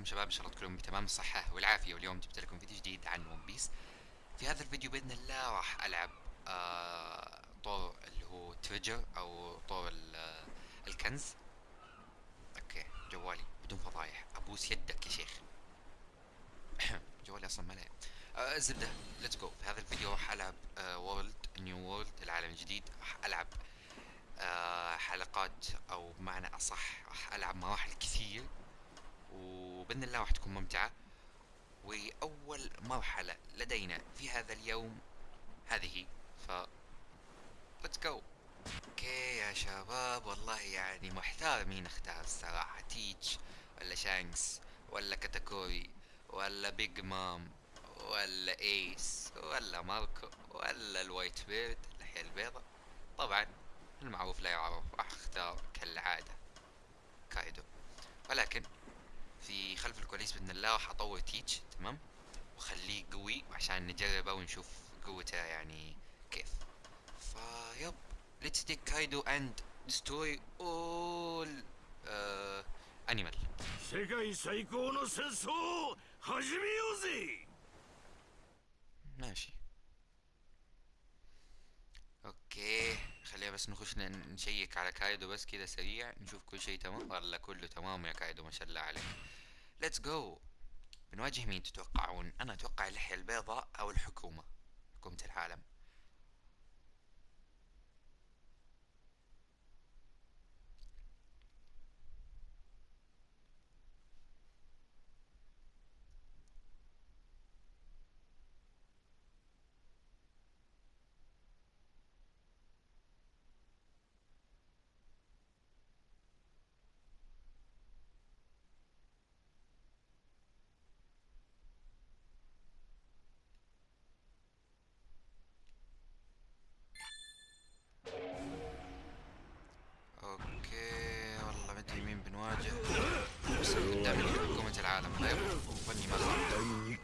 عليكم شباب إن شاء الله تكونوا بتمام الصحة والعافية. واليوم جبت لكم فيديو جديد عن ون بيس في هذا الفيديو بإذن الله راح ألعب آه طور اللي هو treasure أو طور آه، الكنز. أوكي جوالي بدون فضايح. أبوس يدك يا شيخ. جوالي أصلا ملأ آه الزبدة let's go في هذا الفيديو راح ألعب آه world new world العالم الجديد. راح ألعب آه حلقات أو بمعنى أصح راح ألعب مراحل كثير. وبإذن الله راح تكون ممتعة. وأول مرحلة لدينا في هذا اليوم هذه ف let's go أوكي يا شباب والله يعني محتار مين اختار الصراحة تيتش ولا شانكس ولا كاتاكوري ولا بيج مام ولا ايس ولا ماركو ولا ال Whitebeard اللحية البيضاء طبعا المعروف لا يعرف راح أختار كالعادة. كايدو. ولكن في خلف الكواليس باذن الله راح اطور تيتش تمام وخليه قوي عشان نجربه ونشوف قوته يعني كيف فيب let's take Kaido and destroy all uh, animal 世界最高の戦争を始めようぜ ماشي اوكي خلينا بس نخش ن- نشيك على كايدو بس كده سريع نشوف كل شيء تمام والله كله تمام يا كايدو ما شاء الله عليك let's go بنواجه مين تتوقعون؟ أنا أتوقع اللحية البيضاء أو الحكومة. حكومة العالم.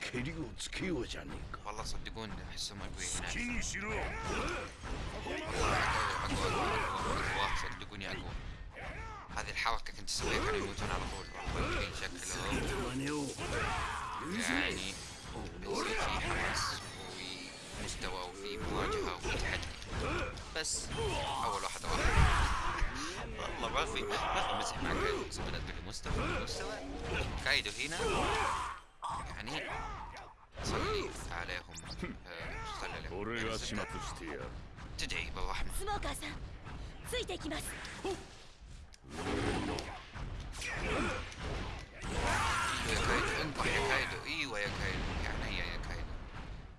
蹴りをつけようじゃねえか والله صدقوني احسهم اقوياء 好 هناك きにしろ والله اقوى اقوى اقوى اقوى صدقوني اقوى هذه الحركة كنت اسويها كانوا يموتون على طول والله في شكلهم 真似を يعني بيصير في حماس ومستوى وفي مواجهة وفي تحدي بس أول واحد راح والله ما في ما في مزح مع كايدو اقسم بالله تقول لي مستوى مستوى كايدو هنا يعني صليت عليهم آه، تدعي بالرحمة انطح يا كايدو أيوه يا كايدو يا عينيا يا كايدو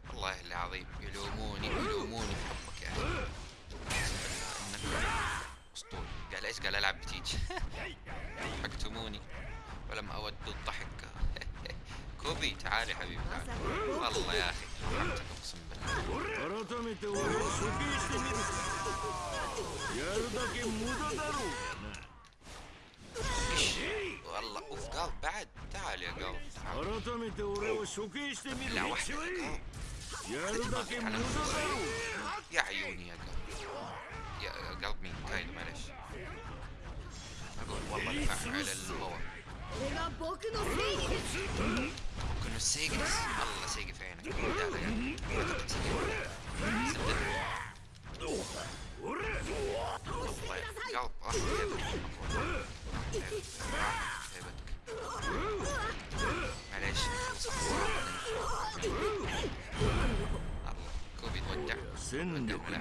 والله العظيم يلوموني يلوموني في حبك يا أخي. أسطوري. قال إيش قال؟ ألعب بتيج ضحكتموني ولم أود الضحك. كوبي تعالي حبيبي تعالي. والله يا أخي أقسم بالله. والله أوف قال بعد. تعال يا قال تعال. لا واحد يا عيوني يا قلب يا قلب مين؟ كاين معلش أقول والله دفع على الباور كنا سيجي بس الله سيجي في عينك يلا معلش كوبي تودع تودع ولا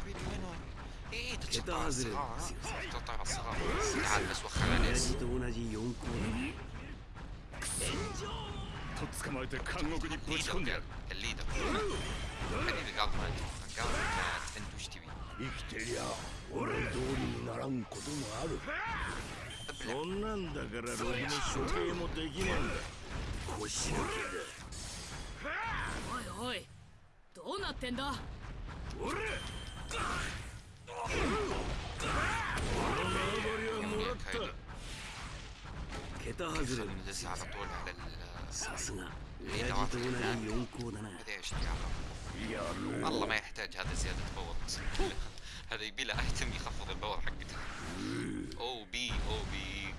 حبيبي وين إيه تتقطع الصغار تتقطع الصغار تعال بس وخلها しと同じ四皇だと捕まえて監獄にぶち込んでやる生きて。りゃ俺通りにならんこともあるそんなんだからログの処刑もできねえんだ腰抜けだおいおいどうなってんだ俺この縄張りはもらった كيف على طول على الصنع هي والله ما يحتاج هذا زيادة بور هذا يبي له احتم يخفض الباور حقته أو بي أو بي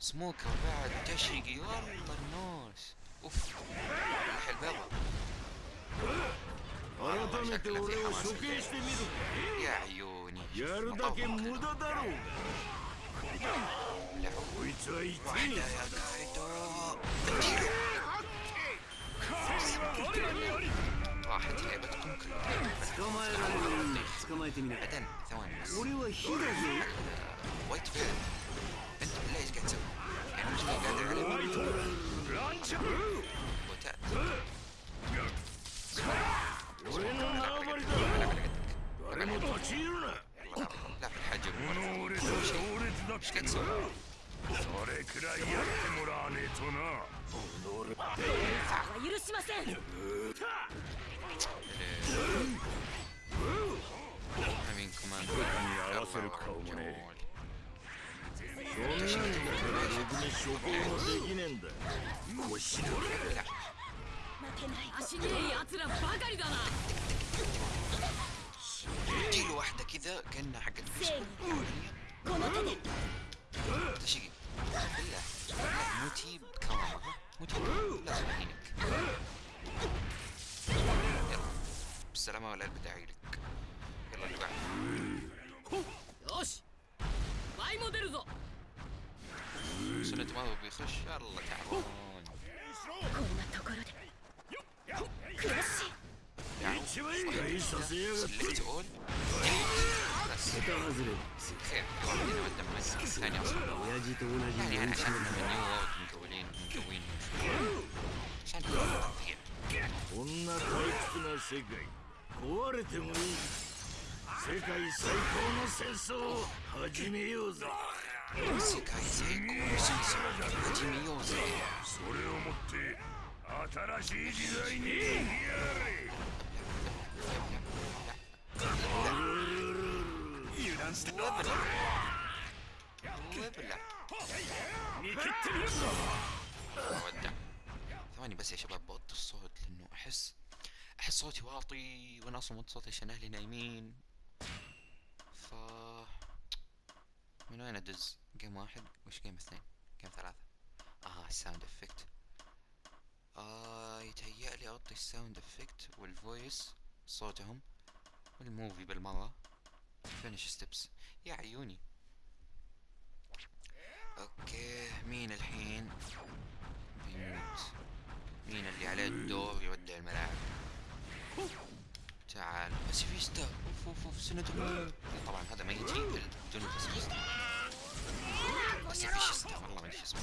سموكر بعد تشيقي والطنوش اوف روح البابا يا عيوني واحد لعبة كونكر بعدين ثواني بس وايت فيلد انت بالله إيش قاعد تسوي؟ يعني مش قادر عليه وتأت لا في الحجم だってんだそれくらいやってもらわねえとな は許しません امين كمان に合わせる顔もねそんなんだからろくに処刑もできねえんだ腰の 待てない足にいい奴らばかりだな اديله واحدة كذا كأنها حق الفيسبوك تشيب بالله موتي بكرامة لك يلا اللي بعده يوش باي موديل زو سنة ما هو بيخش يلا تعبان كراشي سلكت اول こーんな退屈な世界。壊れてもいい。世界最高の戦争を始めようぞ世界最高の戦争を始めようぜ。それをもって新しい時代にやれ。ثواني بس يا شباب بوط الصوت لأنه احس أحس صوتي واطي وأنا أصلا مو صوتي عشان أهلي نايمين. ف من وين أدز؟ game واحد؟ وش game اثنين؟ game ثلاثة. آه ال sound effect آه يتهيأ لي أعطي ال sound effect وال voice صوتهم وال movie بالمرة. finish steps يا عيوني. okay مين الحين؟ بيموت مين اللي عليه الدور يودع الملاعب؟ تعال. باسيفيستا. أوف أوف أوف سندهم طبعا هذا ما يجي بدون باسيفيستا. باسيفيستا. والله ما أدري اسمه.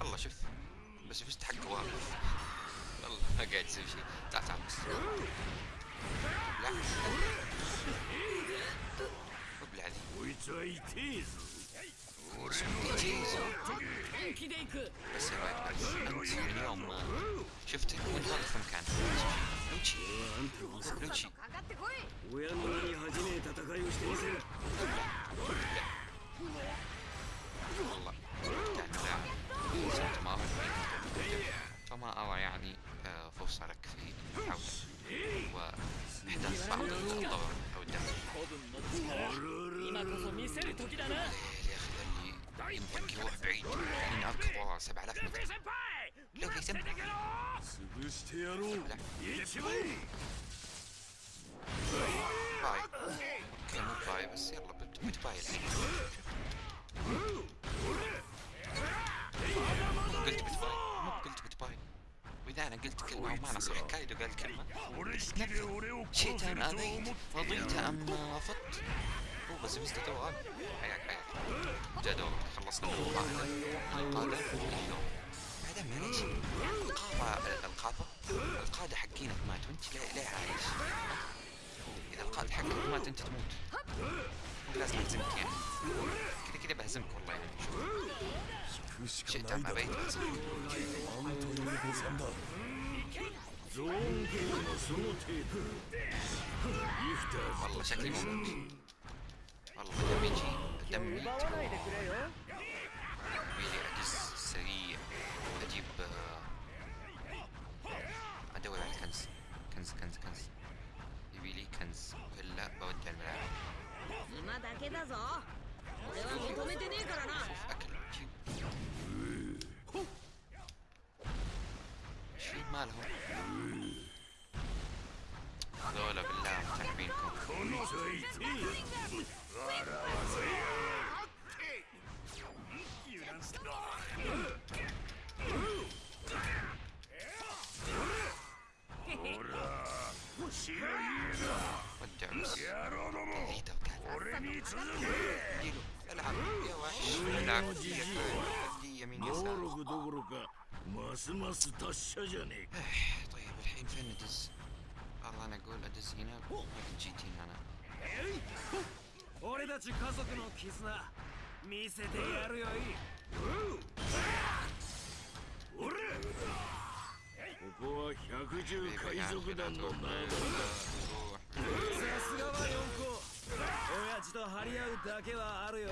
والله شوف باسيفيستا حقه واقف قاعد يسوي شيء تعال تعال بس انت اليوم شفتك منحط في مكان هو معنى صح كايدو قال كلمة. شئت أم أبيت رضيت أم رفضت هو بس بس تو غاب حياك حياك. جا دورك. خلصنا من القادة هذا معليش القاعدة القاعدة القادة حقينك ماتوا انت لا لا عايش إذا القائد حقك مات انت تموت. لازم اهزمك يعني. كذا كذا بهزمك والله يعني. شئت أم أبيت. بهزمك ゾーンゲームもその程度リフターズ والله شكلي مو والله دم يجي دم يجي يبيلي اجز سريع اجيب آه، ادور على الكنز كنز كنز كنز يبيلي كنز الا بودع الملاعب 今だけだぞ 俺は認めてねえからな شوف اكل جيب شي مالهم هذول بالله متعبينكم ودعوا يا رودومو العب يا وحش العب يمين يسار دورك دورك ماس ماس طشه طيب الحين فين ندز؟ mana good at this, 俺たち家族の絆見せてやるよいここは百獣海賊団の前ださすがは四皇親父と張り合うだけはあるよ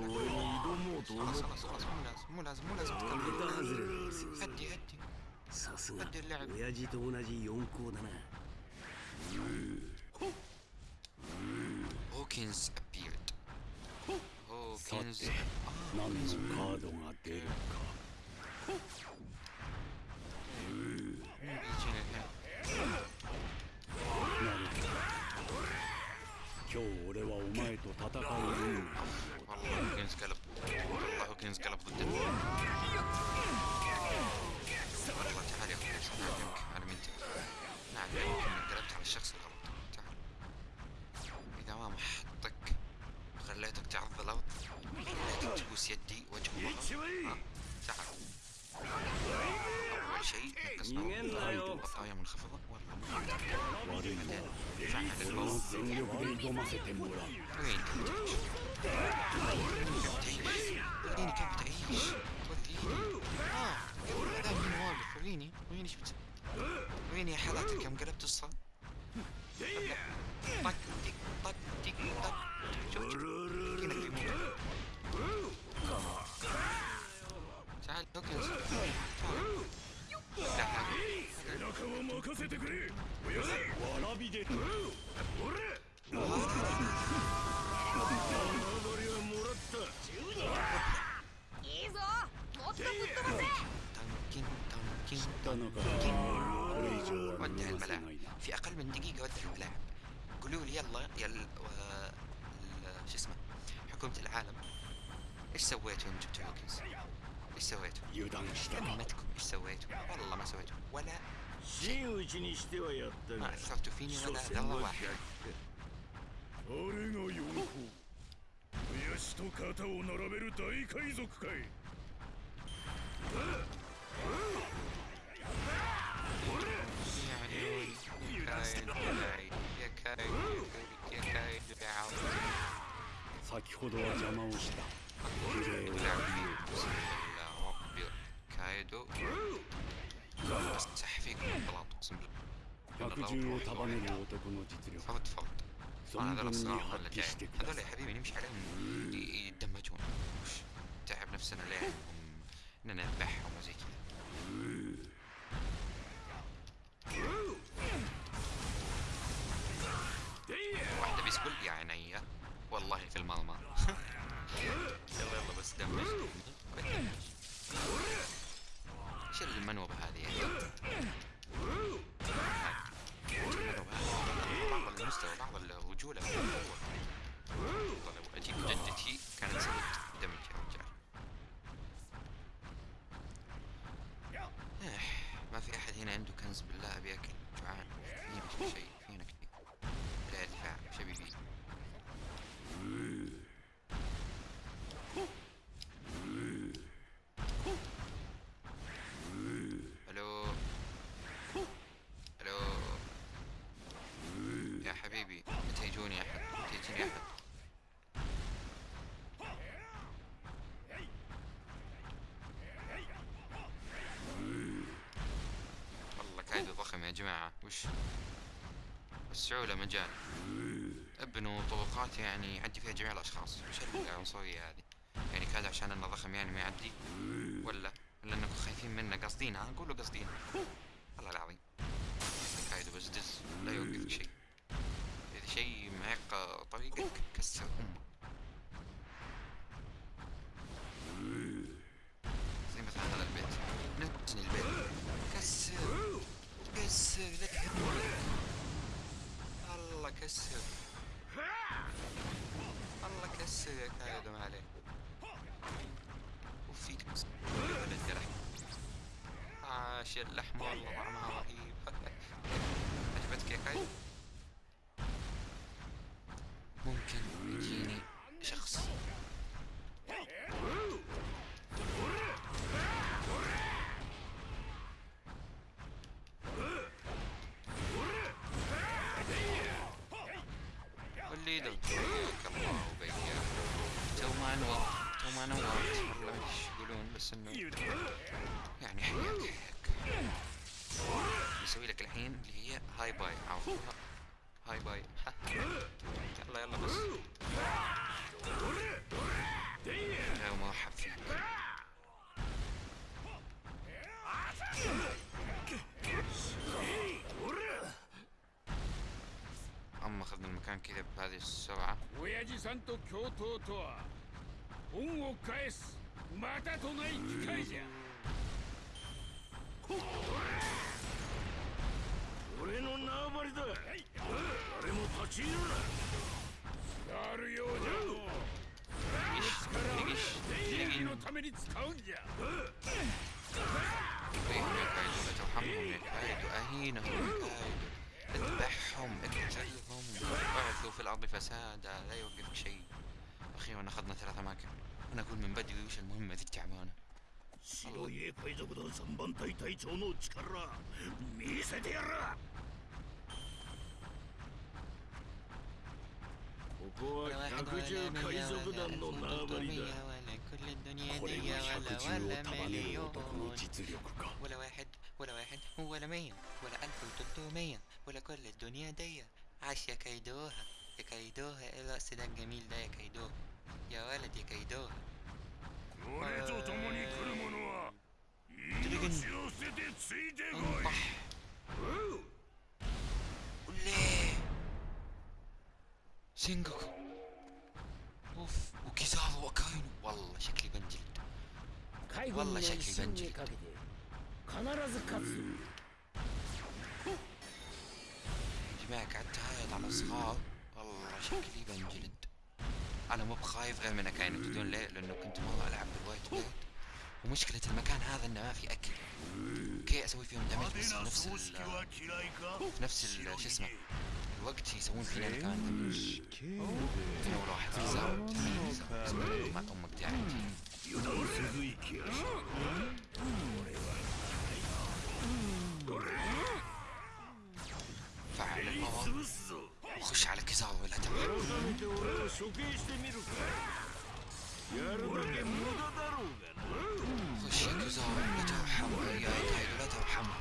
俺に挑もうと思ったさすが親父と同じ四校だな Hawkins appeared. さて何のカードが出るか。なるほど。今日俺はお前と戦う運が。كين سكالب الله كين سكالب ضده والله تعال يا أخوي نعلمك على مينتك نعلمك إنك قلبت على الشخص الغلط تعال. إذا ما محطك خليتك تعض الأرض. خليتك تبوس يدي وجه الله. آه. تعال. أول شيء نقص نقصنا البقايا منخفضه والله. بعدين رفعنا للبوز وين وريني كيف تعيش وريني آه هذا من واقف وريني وريني شفت وريني يا حالاتك يوم قلبت الصوت طق تك طق تك طق شوف شوف كأنك في موت تعال هوكنز تعال せ الملاعب ないな في اقل من دقيقه ودع الملاعب قولوا لي يلا يا ال... و... ال... شو اسمه حكومه العالم ايش سويتوا يوم جبتوا هوكنز؟ ايش سويتوا؟ 油断したか ذمتكم ايش سويتوا؟ والله ما سويتوا ولا 真打ちにしてはやったが ما اثرتوا فيني 所 ولا 詮 ذره は واحده 俺が四皇親父と肩を並べる大海賊かい 先ほどは邪魔をした綺麗を بسم الله ربي كايدو استح فيكم البلاط اقسم بالله 百獣を束ねる男の実力 فرد فرد存 هذول 分に الصراحة 発 ولا 揮 جاي してくだ هذول さ يا い حبيبي نمشي عليهم ي- يتدمجون وش تعب نفسنا اننا نذبحهم وزي كذا واحدة بيسكل يا عيني. والله في المرمى يلا يلا بس دمج شيل المنوبة هذه. يعني المنوبة هذه بعض المستوى بعض الرجولة في القوة والله لو أجيب جدتي كانت سوت دمج يا رجال إيه، ما في احد هنا عنده كنز بالله ابي اكل جوعان فينا شيء فينا كثير لا دفاع وش ابي فيه ألو ألو يا حبيبي متى يجوني احد متى يجيني احد والله كايد ضخم يا جماعة وش؟ وسعوا له مجال ابنوا طرقات يعني يعدي فيها جميع الأشخاص. وش العنصرية هذه؟ يعني كاد عشان أنه ضخم يعني ما يعدي؟ ولا ولا أنكم خايفين منه. قاصدين ها قولوا قاصدين والله العظيم. كايدو بس دز لا يوقفك شيء. إذا شيء معيق طريقك كسر أمه. زي مثلا هذا البيت نبني البيت كسر كسر لا تهمني الله كسر. الله كسر يا كايدو ما عليه وفيك لحم عاش اللحم والله طعمها رهيب عجبتك يا كايدو ما نورت والله إيش يقولون بس انه يعني حياك حياك بسوي لك الحين اللي هي hi bye. عرفتها hi bye. يلا يلا بس. غير مرحب فيك أما اخذنا المكان كذا بهذه السرعة. 恩を返すまたとない機会じゃ俺の縄張りだ誰も立ち入るなやるようじゃのう دقيش دقيش 正義のために使うんじゃ اهينهم يا كايدو لا ترحمهم يا كايدو اهينهم يا كايدو اذبحهم اقتلهم اعثوا في الارض فسادا لا يوقفك شيء اخيرا اخذنا ثلاث اماكن انا اقول من بدري وش المهمة ذي التعبانة 白い海賊団三番隊隊長の力見せてやらここは百獣海賊団の縄張りだ كل الدنيا これ دي が ولا 百獣 ولا を束ねる男の مليون 実力か ولا واحد ولا واحد ولا مية ولا ألف وتلتمية ولا كل الدنيا دي عاش يا كيدوها يا كايدوها إيه الرقص ده الجميل ده يا كايدوها يا ولد يا كايدوها آه. شينجوكو شكلي بنجلد أنا مو بخايف غير من اكاينت تدون ليه؟ لأنه كنت مرة ألعب بالوايت بليد ومشكلة المكان هذا إنه ما في أكل. أوكي أسوي فيهم دمج بس في نفس ال في نفس ال شو اسمه الوقت يسوون فينا مكان دمج في نور واحد زاوت ما أمك تعبت فعل ال power خش على كيزارو ولا خش يا كيزارو لا يا كايدو لا ترحمه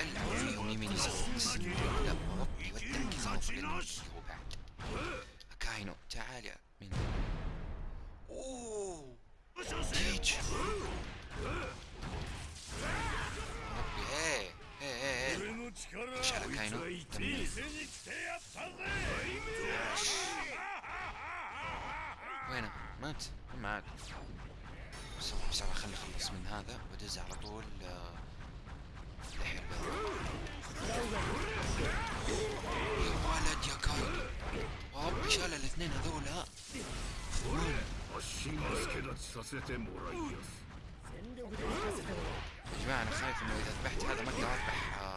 العب فيهم يمين لا ودع كيزارو في أكاينو تعال يا من اوه تيج هي 俺の力 خش على كاينو あいつは دمر 見せに来てやったぜ وينه؟ مات؟ ما عاد بسرعة بسرعة خلي اخلص من هذا وادز على طول آه، لحية البيضاء يا ولد يا كايدو ربي شال الاثنين هذولا خون 足が助立ちさせてもらいやす 全力で行かせてもらう يا جماعة انا خايف انه اذا ذبحت هذا ما اقدر اذبح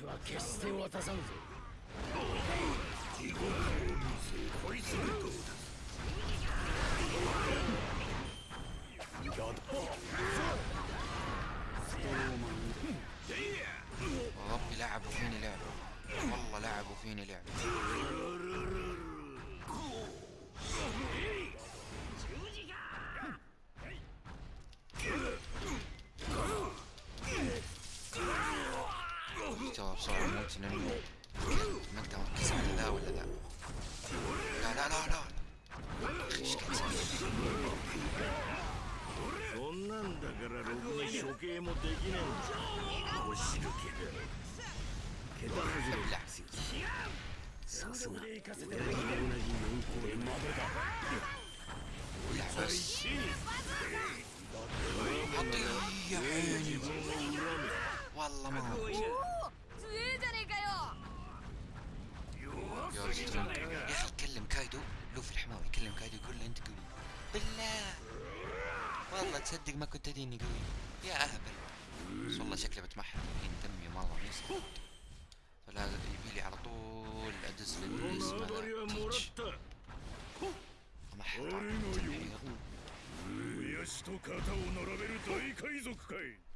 私は決して渡さんぞ地獄を見せこいつのどうだやだ وربي لعبوا فيني لعبة. والله لعبوا فيني لعبة. انه ما اقدر اركز على ذا ولا ذا لا لا لا لا اخي ايش قاعد تسوي؟ そんなんだからろくに処刑もできねえんだ腰抜けだ桁外れ ابلع さすが俺と同じ四皇でまでだ ابلع بس حطي يا عيني والله ما يا أخي كلم كايدو لوفي الحماوي كلم كايدو يقول له أنت قوي. بالله. والله تصدق ما كنت اديني قوي. يا أهبل. بس والله شكله بتمحر. الحين دمي مره ميسر فلا يبي لي على طول أدز للبوليس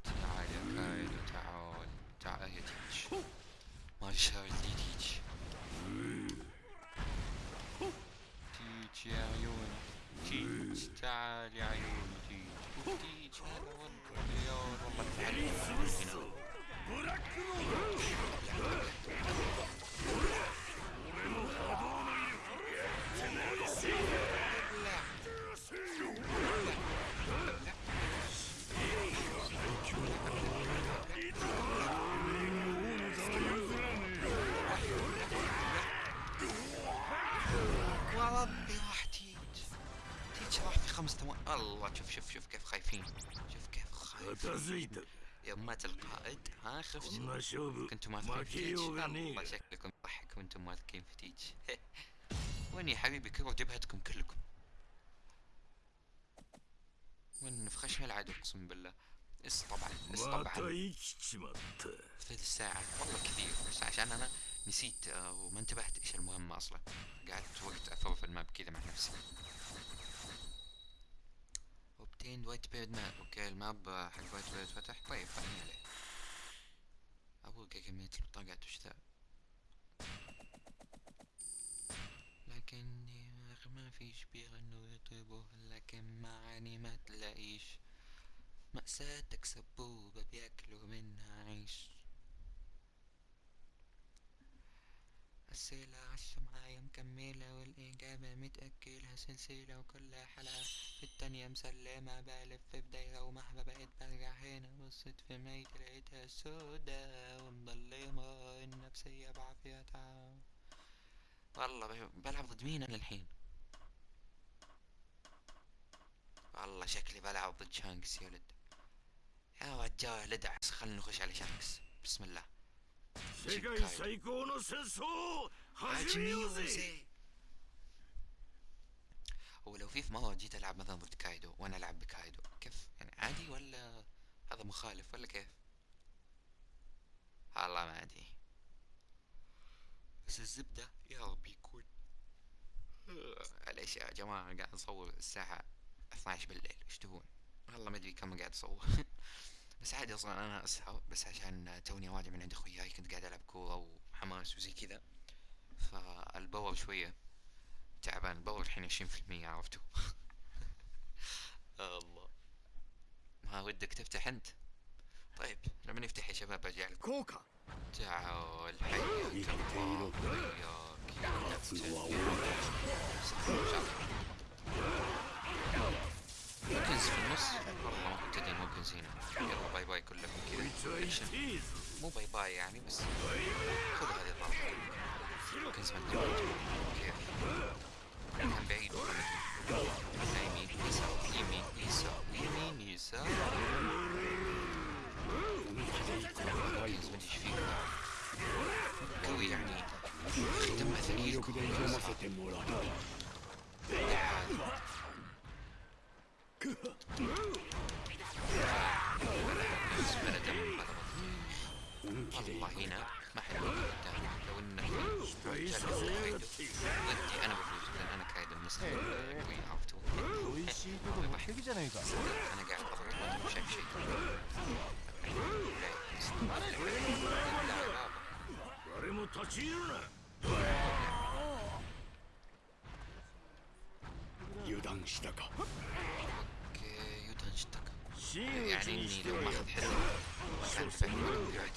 تعال يا كايدو تعال. تعال يا تيتش ما شايل. الله شوف شوف شوف كيف خايفين. شوف كيف خايفين. يوم القائد ها خفتوا ما شوف. كنتم تيتش؟ الله شكلكم ضحك وأنتم ماسكين في تيتش. وين يا حبيبي؟ كبر جبهتكم كلكم؟ وين في خشم العدو؟ أقسم بالله. S طبعا S طبعا. ثلث ساعة. والله كثير. بس عشان أنا نسيت آه، وما انتبهت إيش المهمة أصلا. قعدت وقت أفوف الماب كذا مع نفسي. Obtained white beard map أوكي الماب حق white beard فتح. طيب خليني عليه. أبوك كمية البطاقات وش ذا لكني ما فيش بيغنوا يطيبوا لكن معاني ما تلاقيش. مأساتك سبوبة بياكلوا منها عيش. السلة عالشمعية مكملة والإجابة متأكلها سلسلة وكلها حلقة في التانية مسلمة. بلف في بداية ومهما بقيت برجع هنا. بصيت في ميت لقيتها سودا ومظلمة النفسية بعافيتها والله ب- بلعب ضد مين أنا الحين؟ والله شكلي بلعب ضد شانكس يا ولد. يا رجال ادعس خلنا نخش على شانكس. بسم الله. 世界最高の戦争を始めようぜ عجميوزي هو لو في في مرة جيت ألعب مثلا ضد كايدو وأنا ألعب بكايدو كيف يعني عادي ولا هذا مخالف ولا كيف والله ما أدري بس الزبدة يا رب يكون معليش يا جماعة قاعد أصور الساعة 12 بالليل ايش تبون والله ما أدري كم قاعد أصور بس عادي أصلا أنا اسهر بس عشان توني راجع من عند أخوياي كنت قاعد ألعب كورة وحماس وزي كذا. فال power شوية تعبان ال power الحين عشرين في المية عرفتوا؟ الله. ما ودك تفتح أنت؟ طيب لما نفتح يا شباب ارجع لكم كوكا. تعال حياك الله. كنز في النص. والله ما كنت ادري انه هنا. يلا bye bye كلكم كذا. اكشن مو bye bye يعني بس خذوا هذه الضربة كنز من كيف؟ كان بعيد. على يمين يسار يمين. يسار يمين. يسار كنز من إيش فيك؟ قوي يعني. ختم مثل والله هنا ما حد لو انك ضدي أنا بفوز لأن أنا كايد المسلم قوي عرفت أنا قاعد اضغط وأنا شيء لا 油断したか اوكي يوتن اشتكى 真打ち يعني に اني して لو は ما やっ اخذ حذر كان فهم بعد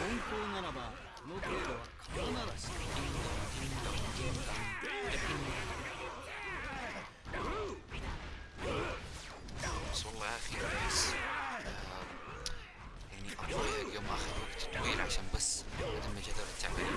温厚ならばこの程度は刀ならし بس والله يا اخي احس آه، يعني الضحك يوم اخذ وقت طويل عشان بس ادمج هذول التعبانين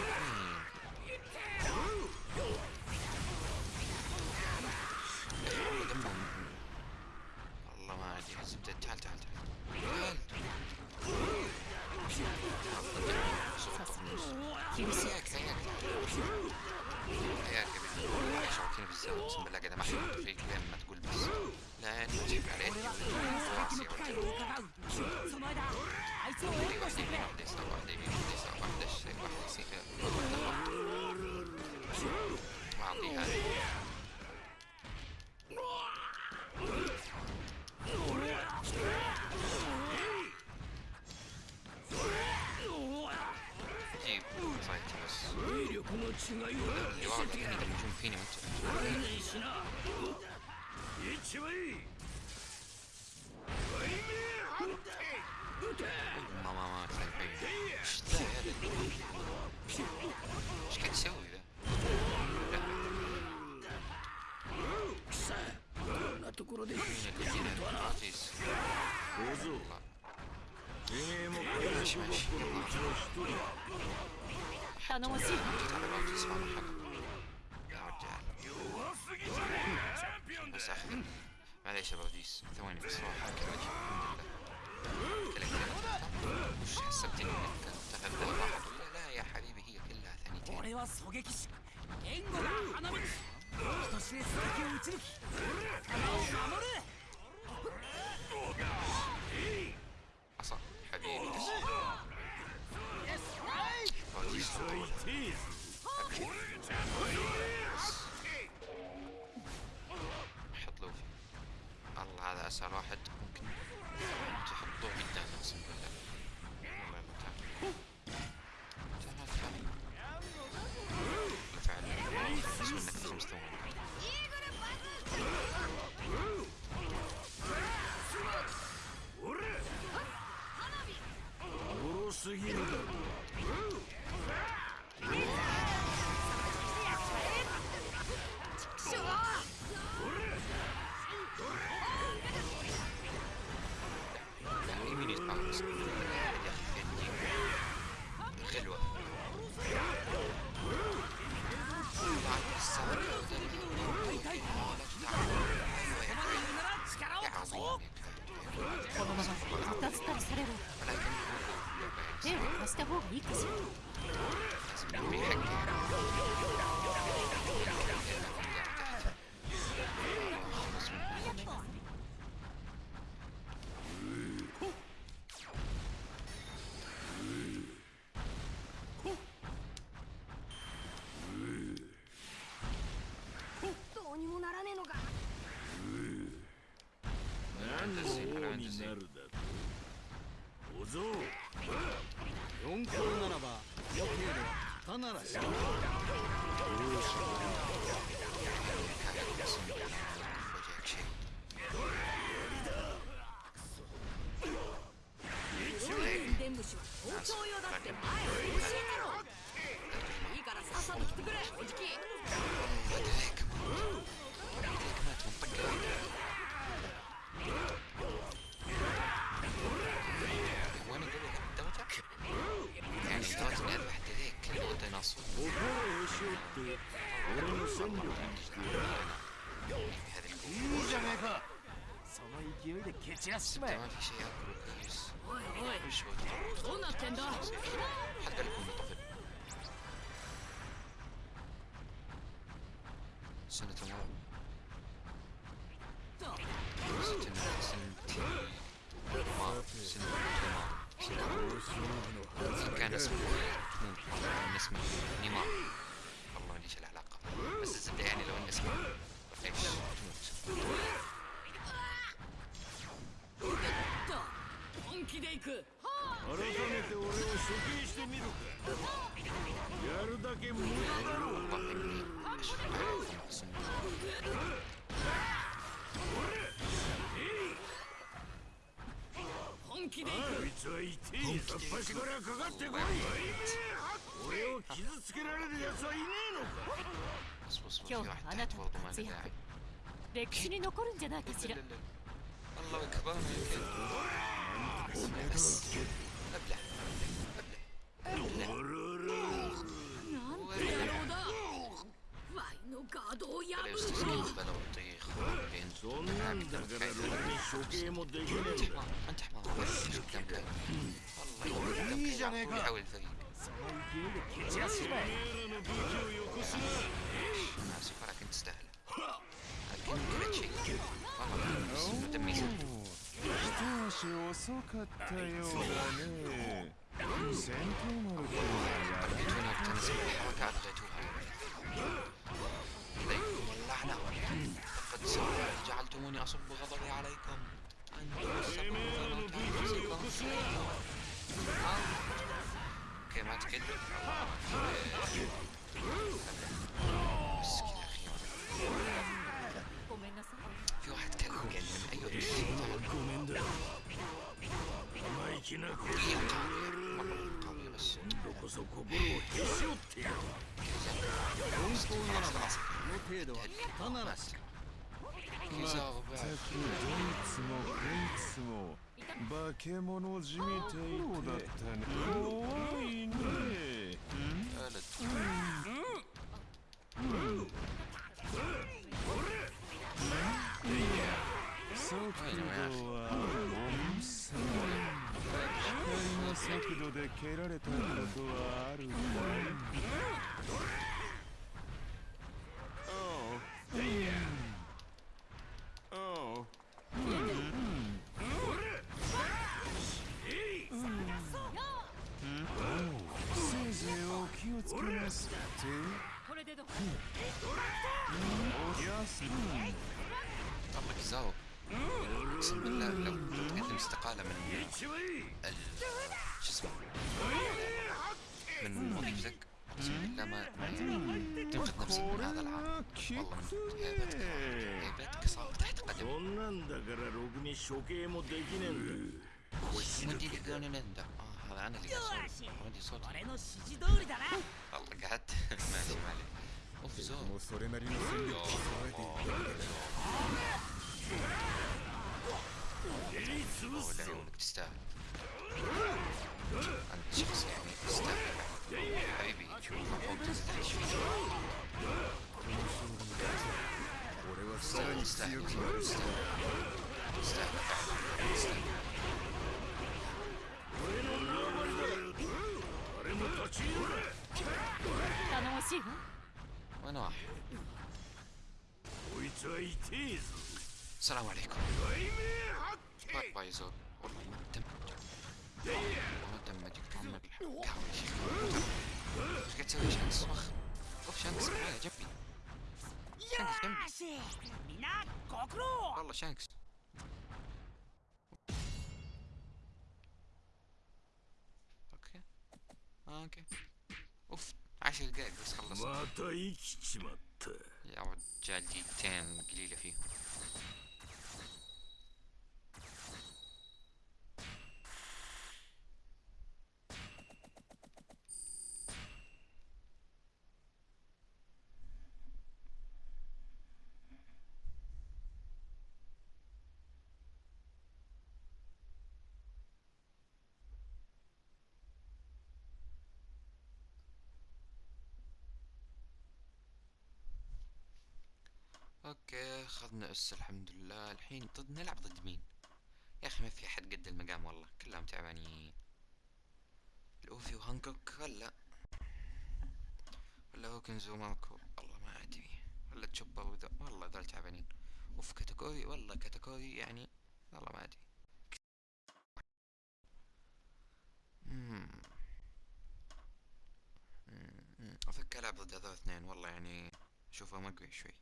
すぎる四皇ならば余計でたならしよう 散らしちまえ ما في شيء اكله كويس おいおい وش هو どうなってんだ حتى لكم طفل سنة مرة سنة سنة ما سنة ما سنة كان اسمه تموت كان اسمه نيمار والله ليش العلاقة بس الزبدة يعني لو ان اسمه ايش تموت 気で行く改めて俺を処刑してみるかやるだけ無駄だろう والله اني اشفق عليكم اقسم بالله 本気 気でいくあいつは痛いさっぱしからかかってこい俺を傷つけられる奴はいねえのか بص بص بص في 今日 واحد あな تحت たの برضه ما 活 له 躍 داعي 歴史に残るんじゃないかしら الله اكبر بس ابلع ابلع ابلع انت حمار والله يحاول الفريق ماسك ولكن تستاهل لكن كل شيء والله تميزك 一足遅かったようだね戦闘能力は جيتوني وتنزل الحركات اديتوها عليكم اللعنة لقد سوف جعلتموني أصب غضبي عليكم أنتم السبب في موت أنفسكم. اوكي ما تكل مسكين أخيرا だ。生意気なことどこそ心をっし折ってやる本当ならばこの程度は汚ならしまったくどいつもこいつも化け物じみていてだったね怖いねうん。うん。速度は速度で蹴られたことは。だからろくに処刑もできねえんだ I'm just won't just you. مستحيل عليكم مستحيل مستحيل وين راح؟ السلام عليكم باي باي زور تم ما تم ما تم اجيك عمك قاعد تسوي شمس وخ وخ شمس جنبي شانكس جنبي والله شانكس أوكي أوكي اوف عشر دقايق بس خلصت يا رجال دقيقتين قليلة فيهم okay اخذنا أس الحمد لله الحين ضد نلعب ضد مين؟ يا أخي ما في أحد قد المقام والله. كلهم تعبانين. لوفي وهانكوك ولا؟ ولا هوكنز وماركو والله ما أدري. ولا تشوبر وذا؟ والله ذول تعبانين. أوف كاتاكوري والله كاتاكوري يعني والله ما أدري. مم. مم. افك ألعب ضد هذول اثنين. والله يعني اشوفه مقوي شوي.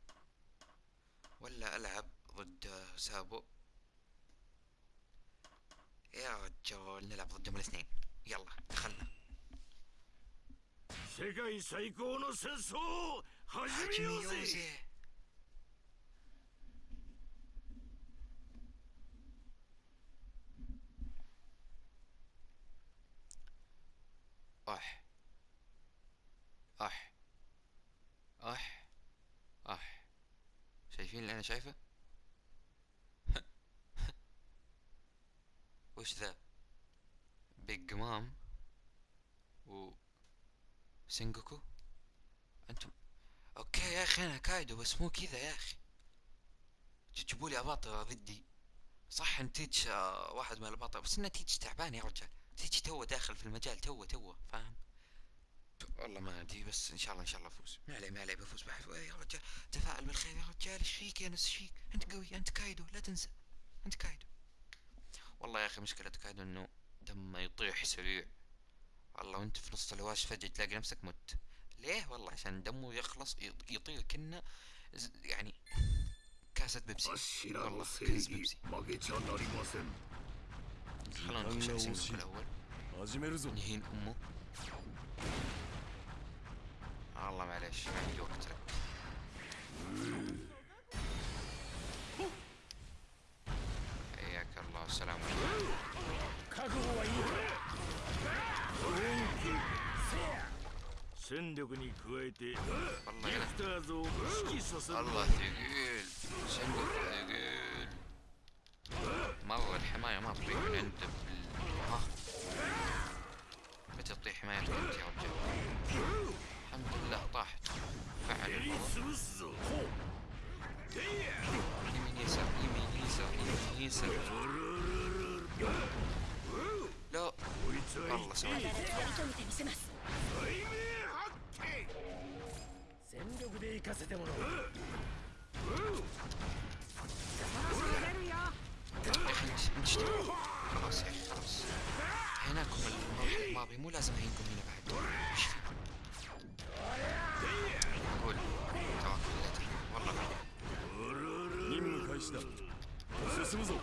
ولا ألعب ضد سابو؟ يا رجال نلعب ضدهم الاثنين يلا دخلنا. 世界 اللي أنا شايفه؟ وش ذا؟ بيج مام و سينجوكو أنتم okay يا أخي أنا كايدو بس مو كذا يا أخي. تجيبوا لي اباطرة ضدي. صح إن تيتش آه، واحد من الاباطرة بس إنه تيتش تعبان يا رجال. تيتش توه داخل في المجال توه توه فاهم؟ والله ما أدري بس إن شاء الله إن شاء الله أفوز. ما عليه ما عليه بفوز إيه يا رجال تفائل بالخير يا رجال. إيش فيك يا نس فيك؟ أنت قوي أنت كايدو. لا تنسى أنت كايدو. والله يا أخي مشكلة كايدو إنه دمه يطيح سريع. والله وأنت في نص الهواش فجأة تلاقي نفسك مت. ليه؟ والله عشان دمه يخلص يطير كنا يعني كاسة بيبسي. والله كاس بيبسي. خلونا نخش على الأول. نهين أمه. ateş yoktu. Eyyakallah selam. Allah Allah ثقيل صندوق ثقيل مرة الحماية ما تضيع من عنده り遂げてみせます対面発見全力で行かせてもらおう يا اخي انت انت اشتغل. خلاص يا اخي خلاص هناكم المرحلة الماضية مو لازم هينكم هنا بعد وش في قول توكل لا تهين. والله ما 任務開始だ進むぞ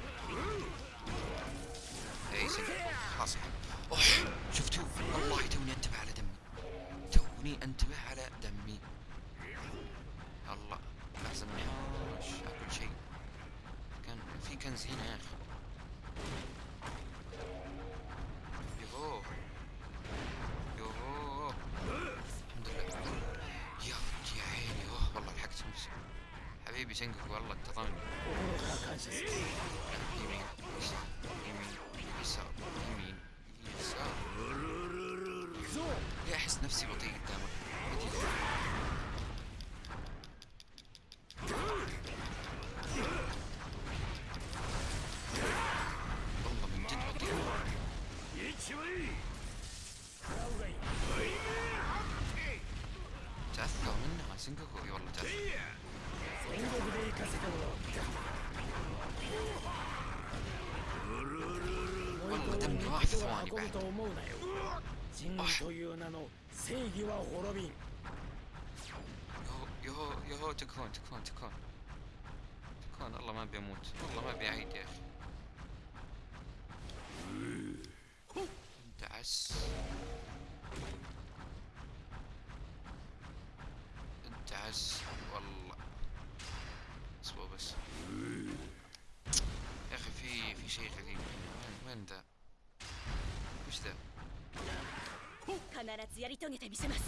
شنقك والله انتظرني يمين يسار يمين يسار. يمين يسار ليه أحس نفسي بطيء. دمي こ راح と في は ثواني 運ぶ بعد と思うなよ人という名の正義は滅びん يهو يهو يهو تكفون تكفون تكفون تكفون الله ما ابي اموت والله ما ابي اعيد يا اخي انت عس انت عس والله اصبر بس يا اخي في في شيء غريب هنا وين وين ذا وش ذا 必ずやり遂げてみせます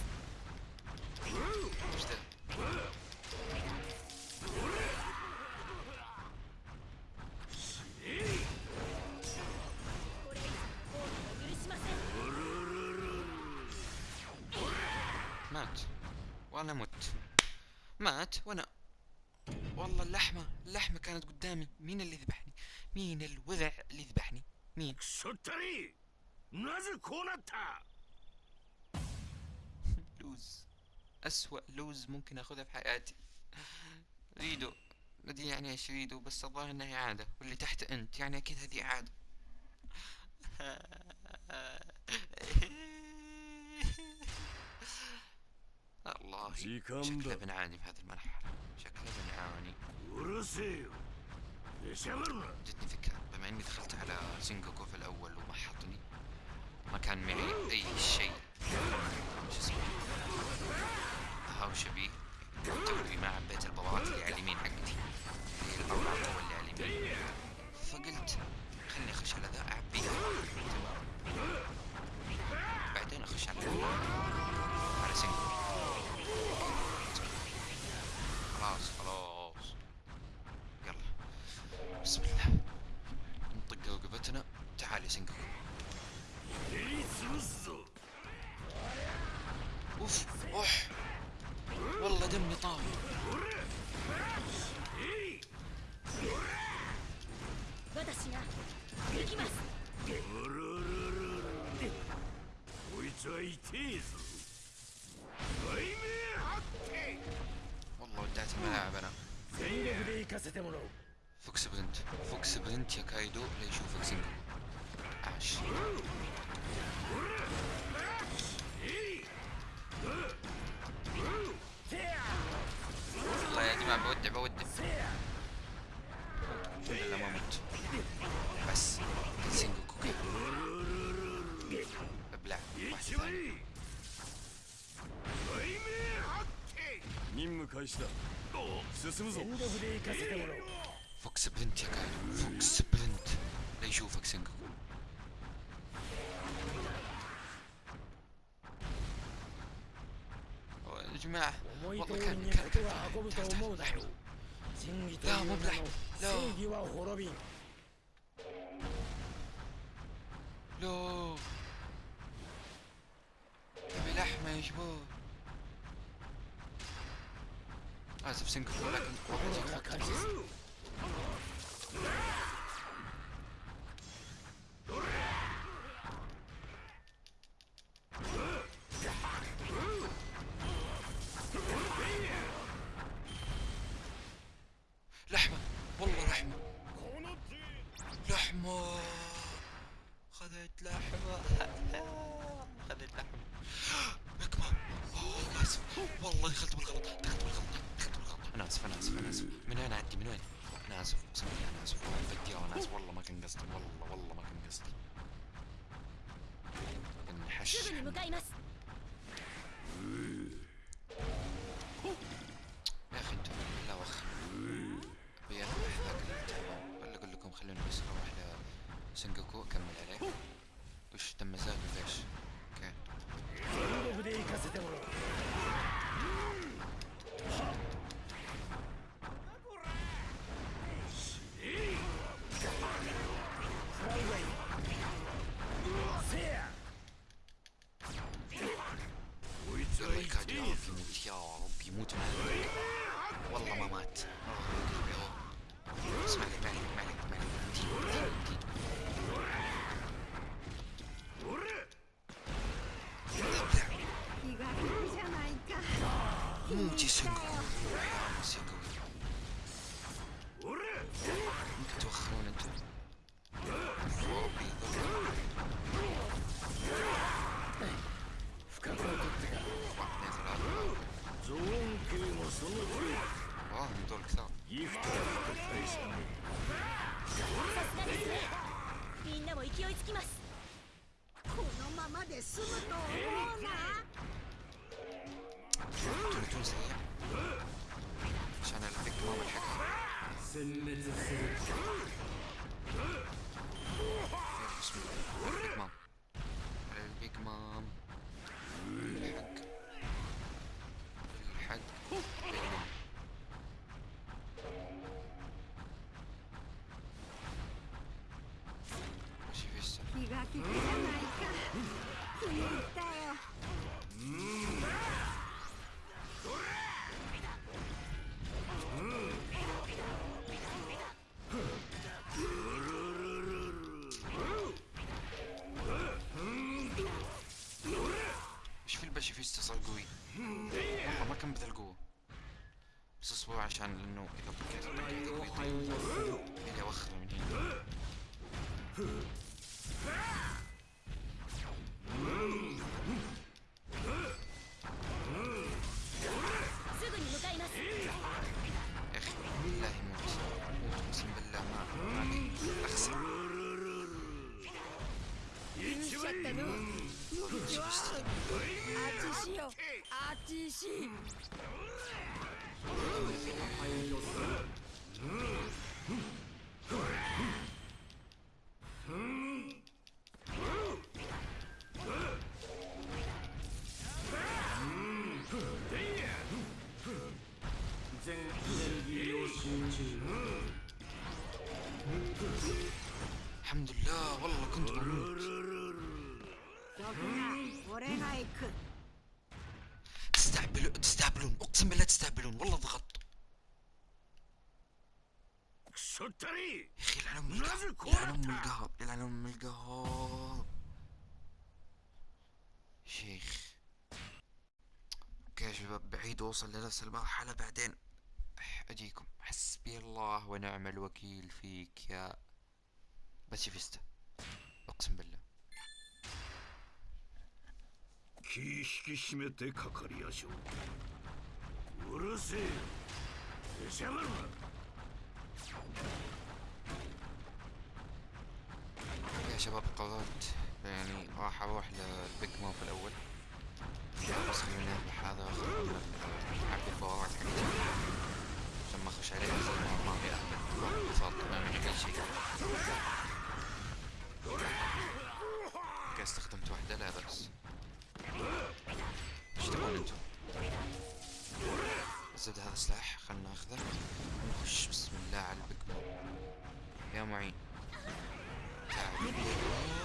وش ذا 許しません مات وانا مت مات وانا والله اللحمة اللحمة كانت قدامي مين اللي ذبحني مين الوذع اللي ذبحني مين くそったり なぜこうなった لوز أسوأ لوز ممكن أخذها في حياتي ريدو ادري يعني ايش ريدو بس الظاهر انها عادة واللي تحت انت يعني اكيد هذه عادة الله時間 شكله だ بنعاني في هذه المرحلة شكله بنعاني うるせえよ出しゃばるな جتني فكرة بما اني دخلت على سينجوكو في الاول وما حطني ما كان معي أي شيء. شو اسمه؟ هاوش بيه توي ما عبيت البوابات اللي على اليمين حقتي. هي اللي على اليمين فقلت خلني أخش على عدم نطاوي والله ودعت الملاعب أنا فوكس برنت فوكس برنت يا كايدو. لا يشوفك するぞ。フォックスブンティカフォックスブンテ لا يشوفك سنجو يا جماعة والله كان كان كان لا مو بلحب لا كم بذا القوه بس اصبر عشان لأنه اذا くそったり يا اخي يلعن ام لازم القهر كورة. يلعن ام القهر يلعن ام القهر شيخ اوكي يا شباب بعيد اوصل لنفس المرحلة بعدين أح- اجيكم حسبي الله ونعم الوكيل فيك يا باتشيفيستا اقسم بالله 気引き締めてかかりやしょううるせえ出しやがるな شباب قررت يعني راح أروح للبيج في الأول. بس اذبح هذا من عبد البوابات حقتي ما أخش عليه زي ما في اهبل اتصال تماما كل شيء. أوكي استخدمت واحدة. لا بأس إيش تبون أنتم؟ الزبدة هذا سلاح. خلنا ناخذه. ونخش بسم الله على البيج مو. يا معين. Look at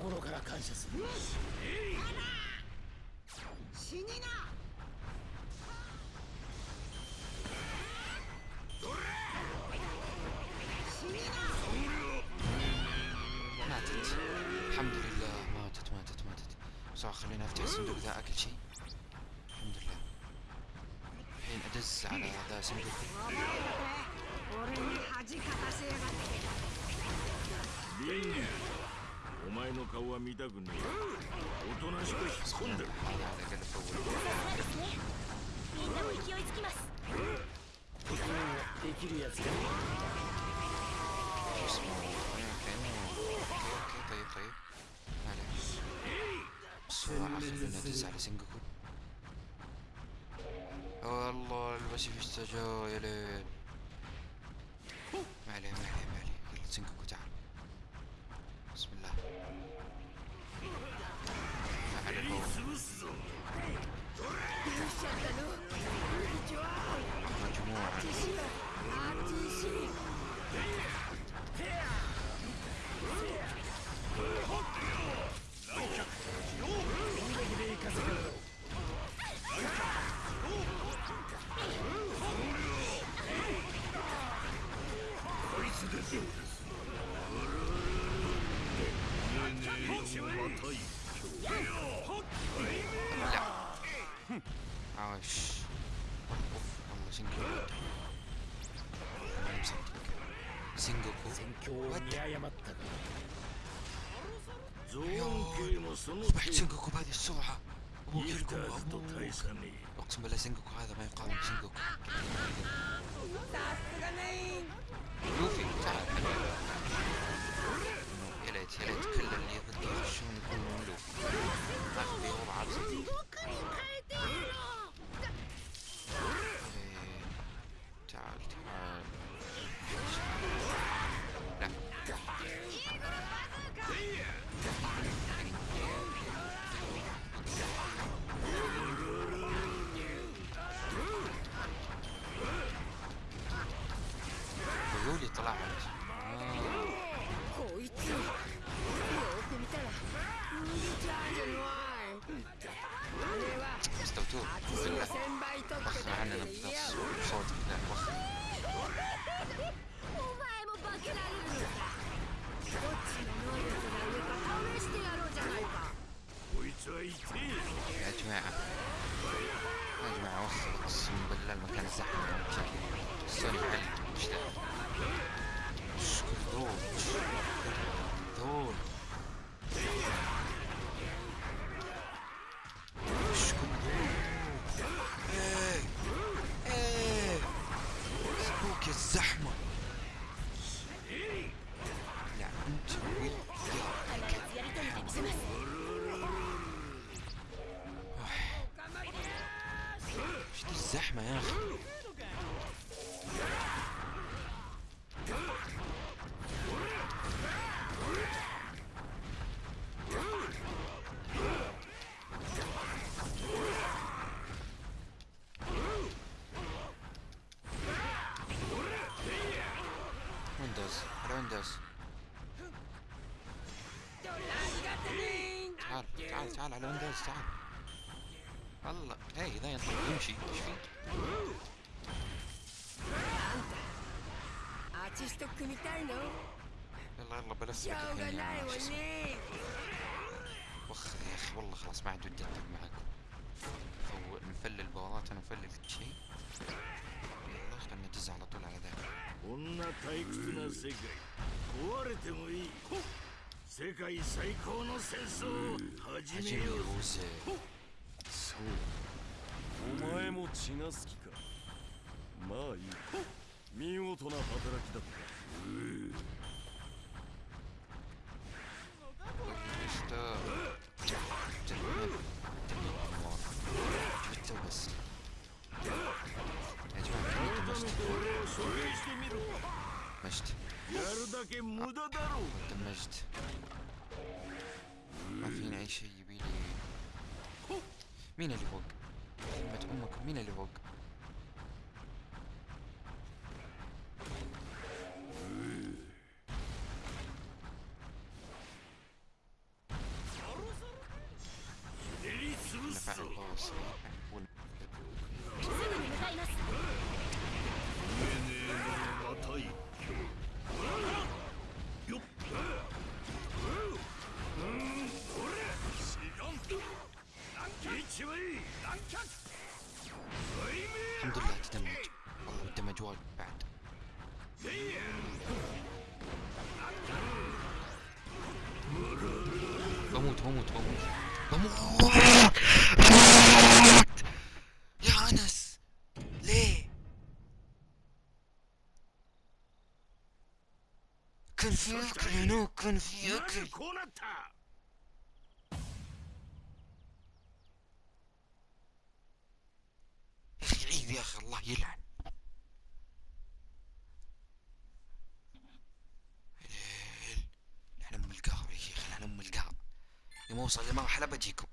心から感謝する死にな ماتت الحمد لله ماتت ماتت ماتت بسرعة خلينا افتح الصندوق ذا اكل شيء الحمد لله الحين ادز على ذا الصندوق 俺 前の顔は見たくねえおとなしく引っ込んでる هذا على الاقل في اول そうですねみんなも勢いつきますできるやつが شو اسمه اوكي اوكي اوكي طيب طيب ما عليه بسرعة خلينا ندز على سنجوكو والله الباسيفيستا جا يا ليل أصبحت سنجوكو بهذه السرعة أقسم بالله سنجوكو هذا ما يقارن بسنجوكو لوفي تعال يا ليت يا ليت دي الزحمة يا أخي ويندوز على ويندوز تعال تعال تعال على ويندوز تعال والله هي ذا ينطق يمشي إيش فيه؟ アーティスト組みたいの يلا يلا بلا しょ سبك うが الحين ない يا わ شو اسمه ね وخ يا اخي والله خلاص ما عاد ودي العب معاكم او نفلل بورات انا مفلل كل شيء يلا خلنا ندز على طول على ذاك こんな退屈な世界壊れてもいい世界最高の戦争を始め هجم よう يوزي そうお前も血が好きかまあいい見事な働きだった مين اللي فوق؟ كلمة امكم مين اللي فوق؟ بموت بموت بموت بموت يا أنس ليه؟ كان في أكل هناك كان في أكل. يا أخي عيب يا أخي الله يلعن. يوم اوصل لمرحلة بجيكم.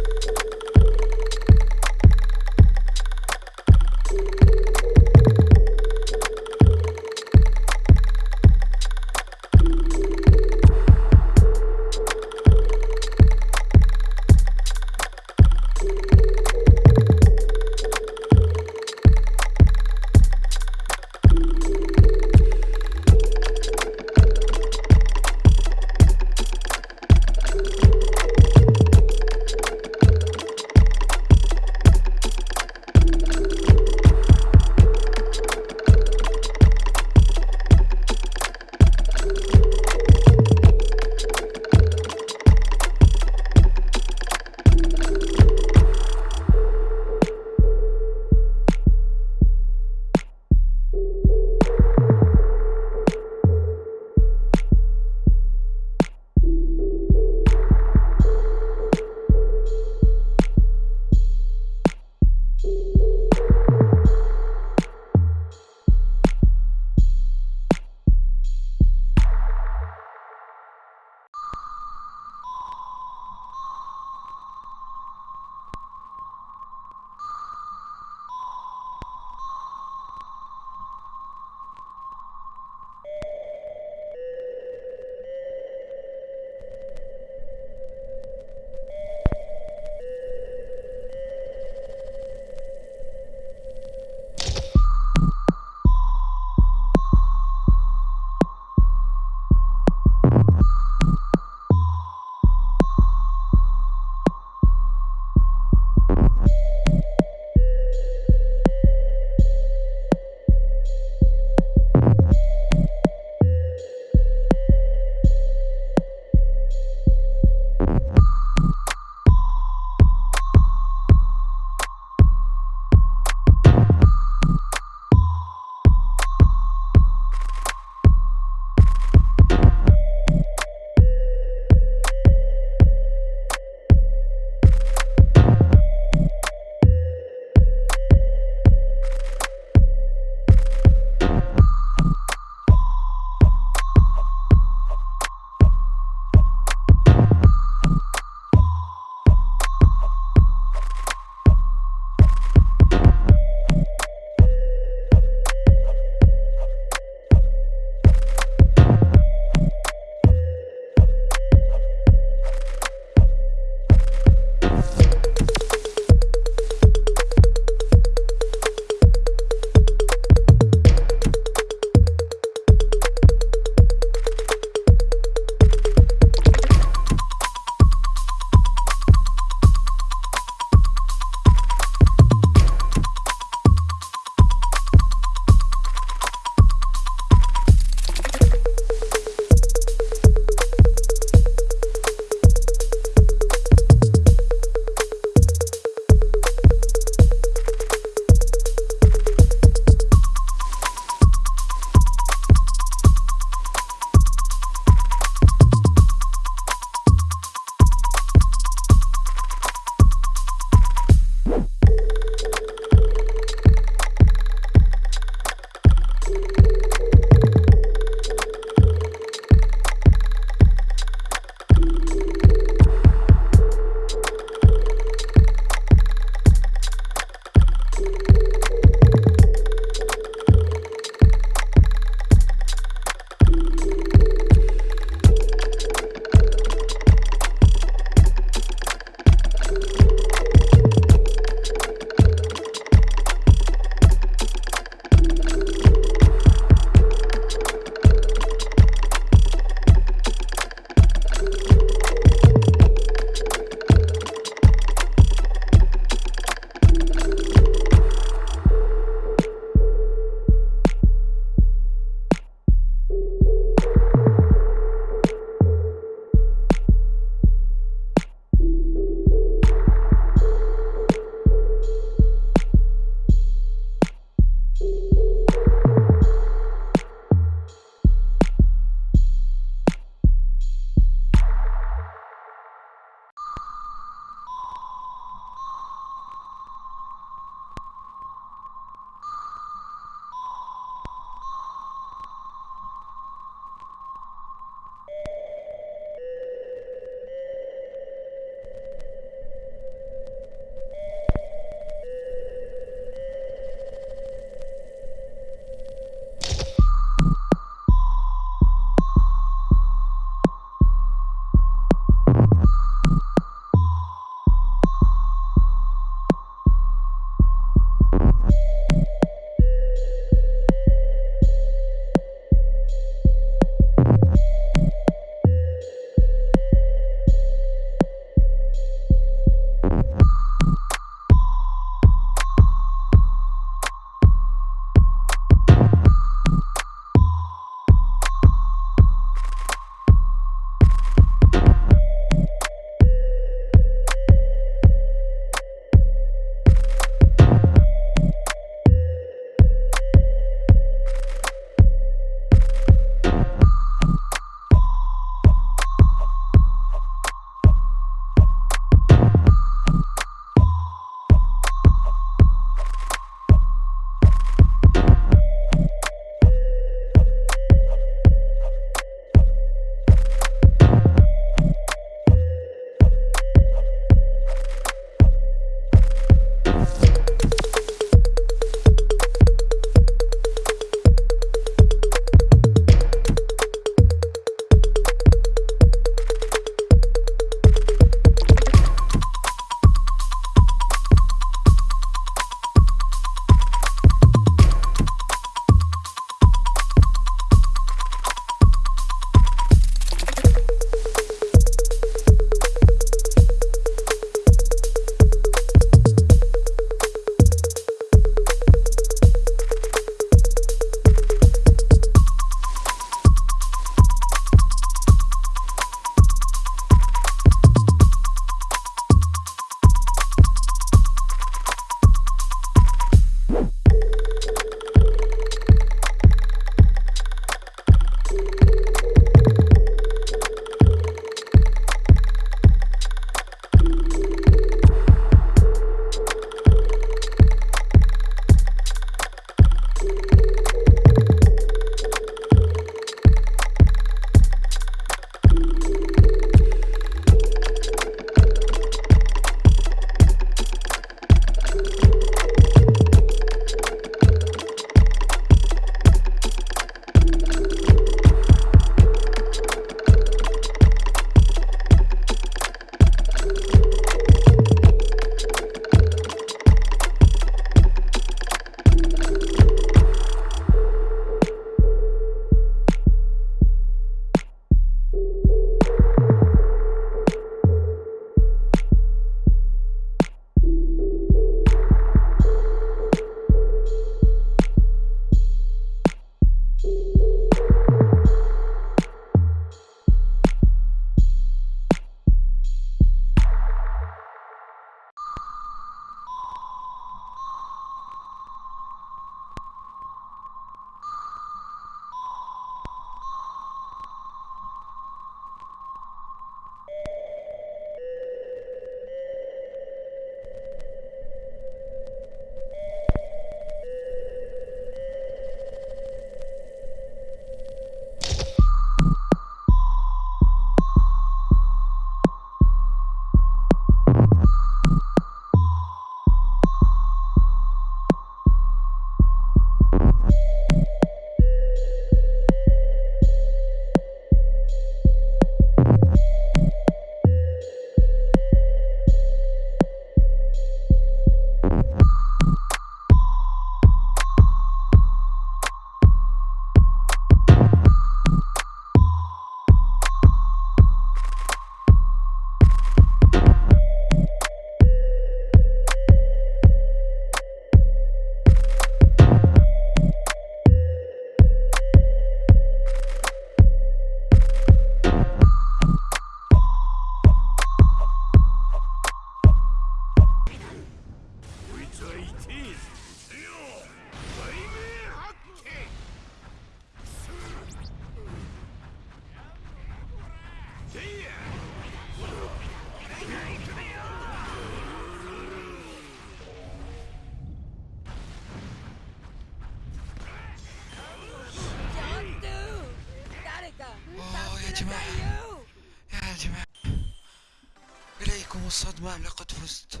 صدمة لقد فزت.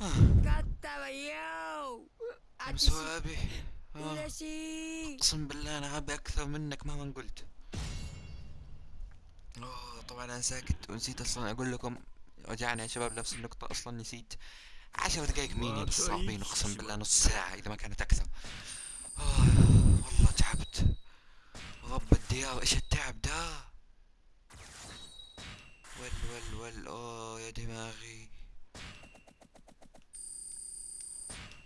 آه. أقسم بالله أنا أبي أكثر منك مهما قلت. اوه طبعا أنا ساكت ونسيت أصلا أقول لكم رجعنا يا شباب نفس النقطة أصلا نسيت. عشر دقايق ميني صعبين أقسم بالله نص ساعة إذا ما كانت أكثر. اوه والله تعبت. رب الديار إيش التعب ده؟ ول ول ول أوه يا دماغي.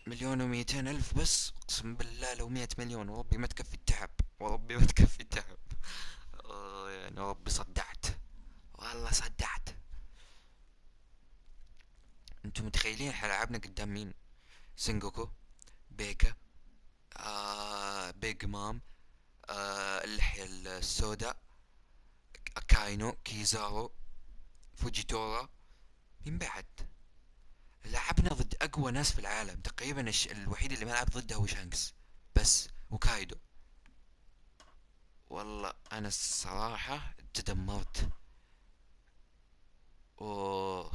مليون ومئتين ألف بس أقسم بالله لو مئة مليون وربي ما تكفي التعب وربي ما تكفي التعب. يعني ربي صدعت والله صدعت. أنتم متخيلين إحنا لعبنا قدام مين؟ سينجوكو بيكا آه بيج مام آه اللحية السوداء كاينو كيزارو. فوجيتورا مين بعد. لعبنا ضد أقوى ناس في العالم. تقريبا. الوحيد اللي ما لعب ضده هو شانكس. بس وكايدو. والله أنا الصراحة تدمرت. أوه.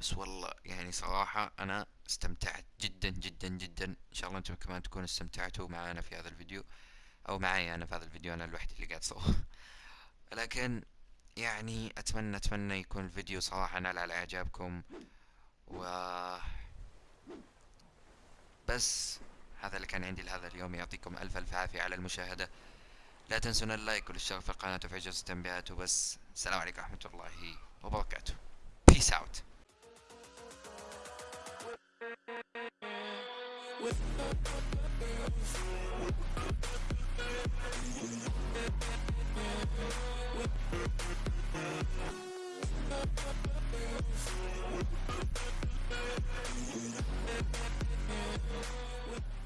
بس والله يعني صراحة أنا استمتعت جدا جدا جدا. إن شاء الله أنتم كمان تكونوا استمتعتوا معنا في هذا الفيديو أو معي أنا في هذا الفيديو. أنا الوحيد اللي قاعد صور لكن يعني أتمنى أتمنى يكون الفيديو صراحة نال على إعجابكم. و بس هذا اللي كان عندي لهذا اليوم. يعطيكم ألف ألف عافية على المشاهدة. لا تنسون اللايك والاشتراك في القناة وفعل جرس التنبيهات. وبس السلام عليكم ورحمة الله وبركاته. Peace out. We'll be right back.